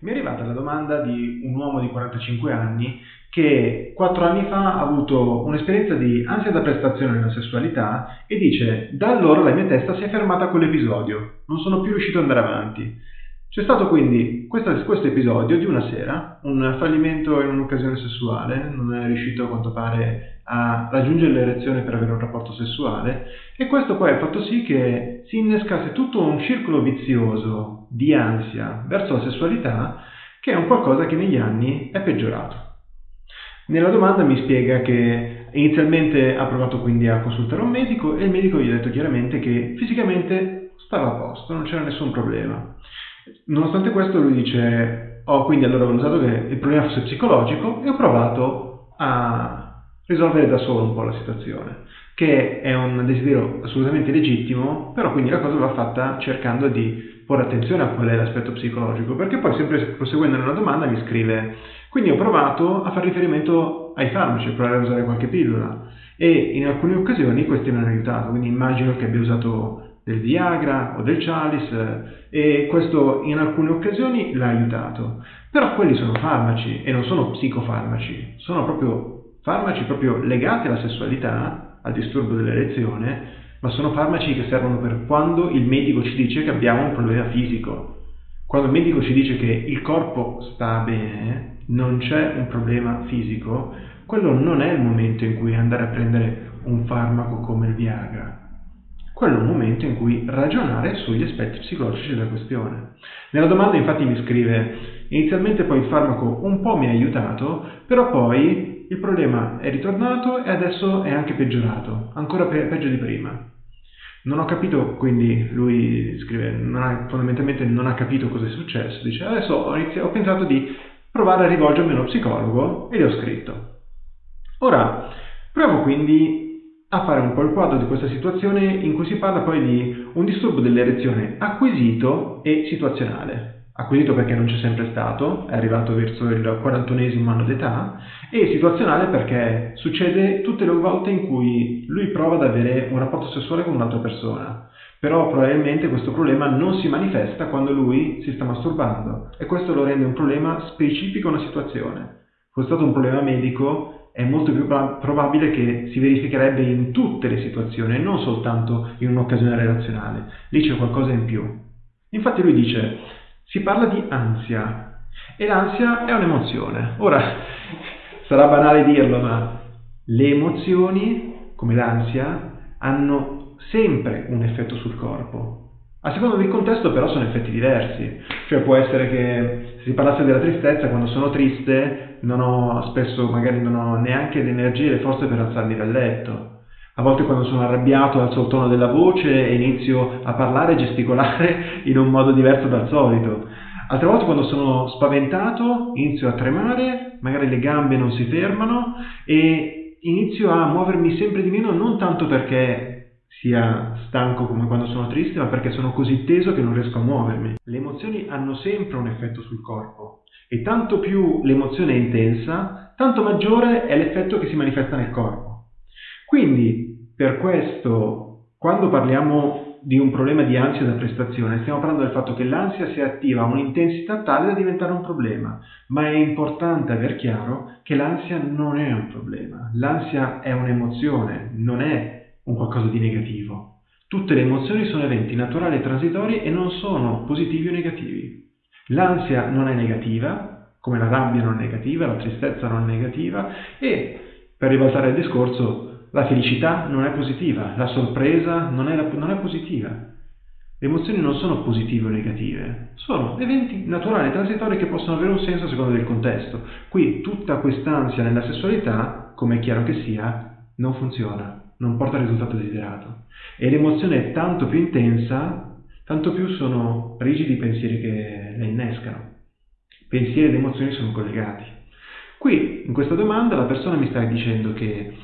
mi è arrivata la domanda di un uomo di 45 anni che 4 anni fa ha avuto un'esperienza di ansia da prestazione nella sessualità e dice da allora la mia testa si è fermata a quell'episodio, non sono più riuscito ad andare avanti. C'è stato quindi questo, questo, episodio di una sera, un fallimento in un'occasione sessuale, non è riuscito a quanto pare a raggiungere l'erezione per avere un rapporto sessuale e questo poi ha fatto sì che si innescasse tutto un circolo vizioso di ansia verso la sessualità che è un qualcosa che negli anni è peggiorato. Nella domanda mi spiega che inizialmente ha provato quindi a consultare un medico e il medico gli ha detto chiaramente che fisicamente stava a posto, non c'era nessun problema. Nonostante questo lui dice, ho oh, quindi allora valutato che il problema fosse psicologico e ho provato a risolvere da solo un po' la situazione, che è un desiderio assolutamente legittimo, però quindi la cosa va fatta cercando di porre attenzione a qual è l'aspetto psicologico, perché poi sempre proseguendo nella domanda mi scrive, quindi ho provato a fare riferimento ai farmaci, provare a usare qualche pillola e in alcune occasioni questi mi hanno aiutato, quindi immagino che abbia usato del Viagra o del Chalice e questo in alcune occasioni l'ha aiutato. Però quelli sono farmaci e non sono psicofarmaci, sono proprio farmaci proprio legati alla sessualità, al disturbo dell'erezione, ma sono farmaci che servono per quando il medico ci dice che abbiamo un problema fisico. Quando il medico ci dice che il corpo sta bene, non c'è un problema fisico, quello non è il momento in cui andare a prendere un farmaco come il Viagra quello è un momento in cui ragionare sugli aspetti psicologici della questione. Nella domanda infatti mi scrive, inizialmente poi il farmaco un po' mi ha aiutato, però poi il problema è ritornato e adesso è anche peggiorato, ancora pe- peggio di prima. Non ho capito, quindi lui scrive, non ha, fondamentalmente non ha capito cosa è successo, dice adesso ho, iniziato, ho pensato di provare a rivolgermi a uno psicologo e gli ho scritto. Ora, provo quindi a fare un po' il quadro di questa situazione in cui si parla poi di un disturbo dell'erezione acquisito e situazionale. Acquisito perché non c'è sempre stato, è arrivato verso il 41 anno d'età, e situazionale perché succede tutte le volte in cui lui prova ad avere un rapporto sessuale con un'altra persona. Però probabilmente questo problema non si manifesta quando lui si sta masturbando e questo lo rende un problema specifico a una situazione. Fosse stato un problema medico, è molto più probabile che si verificherebbe in tutte le situazioni e non soltanto in un'occasione relazionale. Lì c'è qualcosa in più. Infatti lui dice, si parla di ansia e l'ansia è un'emozione. Ora, sarà banale dirlo, ma le emozioni, come l'ansia, hanno sempre un effetto sul corpo. A seconda del contesto però sono effetti diversi, cioè può essere che se si parlasse della tristezza, quando sono triste non ho, spesso magari non ho neanche le energie e le forze per alzarmi dal letto. A volte quando sono arrabbiato alzo il tono della voce e inizio a parlare e gesticolare in un modo diverso dal solito. Altre volte quando sono spaventato inizio a tremare, magari le gambe non si fermano e inizio a muovermi sempre di meno non tanto perché sia stanco come quando sono triste, ma perché sono così teso che non riesco a muovermi. Le emozioni hanno sempre un effetto sul corpo e tanto più l'emozione è intensa, tanto maggiore è l'effetto che si manifesta nel corpo. Quindi, per questo, quando parliamo di un problema di ansia da prestazione, stiamo parlando del fatto che l'ansia si attiva a un'intensità tale da diventare un problema, ma è importante aver chiaro che l'ansia non è un problema, l'ansia è un'emozione, non è un qualcosa di negativo. Tutte le emozioni sono eventi naturali e transitori e non sono positivi o negativi. L'ansia non è negativa, come la rabbia non è negativa, la tristezza non è negativa e, per ribaltare il discorso, la felicità non è positiva, la sorpresa non è, non è positiva. Le emozioni non sono positive o negative, sono eventi naturali transitori che possono avere un senso a seconda del contesto. Qui tutta quest'ansia nella sessualità, come è chiaro che sia, non funziona non porta al risultato desiderato. E l'emozione è tanto più intensa, tanto più sono rigidi i pensieri che la innescano. Pensieri ed emozioni sono collegati. Qui, in questa domanda, la persona mi sta dicendo che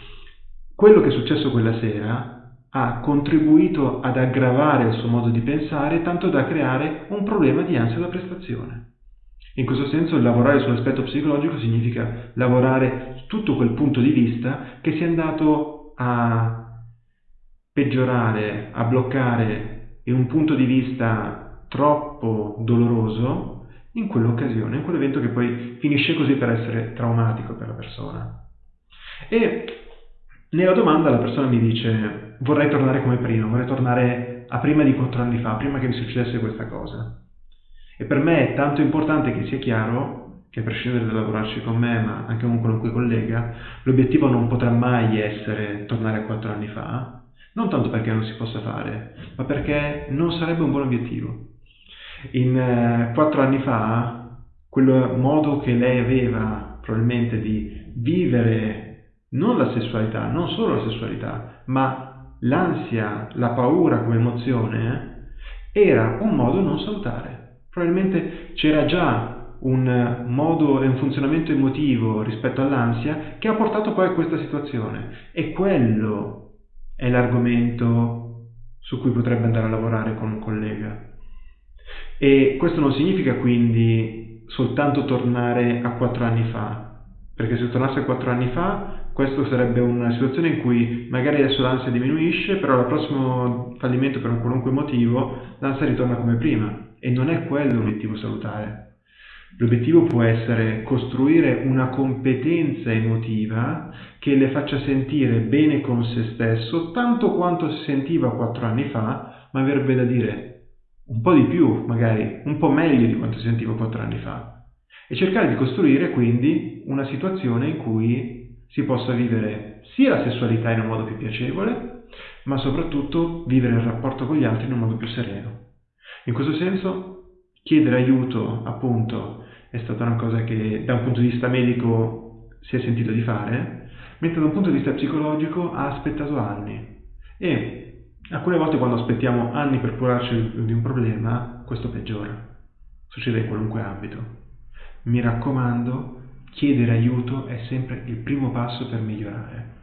quello che è successo quella sera ha contribuito ad aggravare il suo modo di pensare tanto da creare un problema di ansia da prestazione. In questo senso lavorare sull'aspetto psicologico significa lavorare su tutto quel punto di vista che si è andato a peggiorare, a bloccare in un punto di vista troppo doloroso in quell'occasione, in quell'evento che poi finisce così per essere traumatico per la persona. E nella domanda la persona mi dice vorrei tornare come prima, vorrei tornare a prima di quattro anni fa, prima che mi succedesse questa cosa. E per me è tanto importante che sia chiaro che a prescindere dal lavorarci con me, ma anche con un qualunque collega, l'obiettivo non potrà mai essere tornare a quattro anni fa, non tanto perché non si possa fare, ma perché non sarebbe un buon obiettivo. In eh, quattro anni fa, quel modo che lei aveva probabilmente di vivere non la sessualità, non solo la sessualità, ma l'ansia, la paura come emozione, eh, era un modo non salutare. Probabilmente c'era già un modo e un funzionamento emotivo rispetto all'ansia che ha portato poi a questa situazione. E quello è l'argomento su cui potrebbe andare a lavorare con un collega. E questo non significa quindi soltanto tornare a quattro anni fa, perché se tornasse a quattro anni fa questo sarebbe una situazione in cui magari adesso l'ansia diminuisce, però al prossimo fallimento per un qualunque motivo l'ansia ritorna come prima e non è quello l'obiettivo salutare. L'obiettivo può essere costruire una competenza emotiva che le faccia sentire bene con se stesso, tanto quanto si sentiva quattro anni fa, ma avrebbe da dire un po' di più, magari un po' meglio di quanto si sentiva quattro anni fa. E cercare di costruire quindi una situazione in cui si possa vivere sia la sessualità in un modo più piacevole, ma soprattutto vivere il rapporto con gli altri in un modo più sereno. In questo senso chiedere aiuto appunto è stata una cosa che da un punto di vista medico si è sentito di fare, mentre da un punto di vista psicologico ha aspettato anni. E alcune volte quando aspettiamo anni per curarci di un problema, questo peggiora. Succede in qualunque ambito. Mi raccomando, chiedere aiuto è sempre il primo passo per migliorare.